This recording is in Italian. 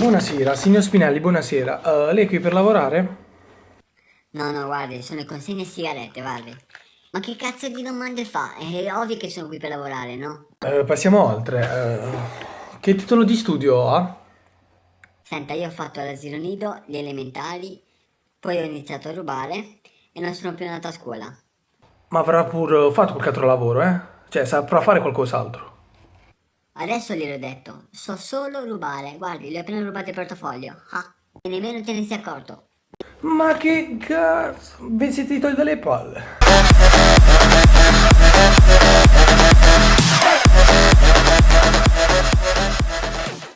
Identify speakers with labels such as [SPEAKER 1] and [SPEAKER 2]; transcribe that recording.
[SPEAKER 1] Buonasera, signor Spinelli, buonasera. Uh, lei è qui per lavorare?
[SPEAKER 2] No, no, guardi, sono consegne sigarette, guardi. Ma che cazzo di domande fa? È ovvio che sono qui per lavorare, no?
[SPEAKER 1] Uh, passiamo oltre. Uh, che titolo di studio ha?
[SPEAKER 2] Senta, io ho fatto l'asilo nido, gli elementari, poi ho iniziato a rubare e non sono più andato a scuola.
[SPEAKER 1] Ma avrà pur fatto qualche altro lavoro, eh? Cioè, saprà fare qualcos'altro.
[SPEAKER 2] Adesso gliel'ho detto, so solo rubare. Guardi, gli ho appena rubato il portafoglio. Ah, e nemmeno te ne sei accorto.
[SPEAKER 1] Ma che cazzo? Ben siete togli dalle palle.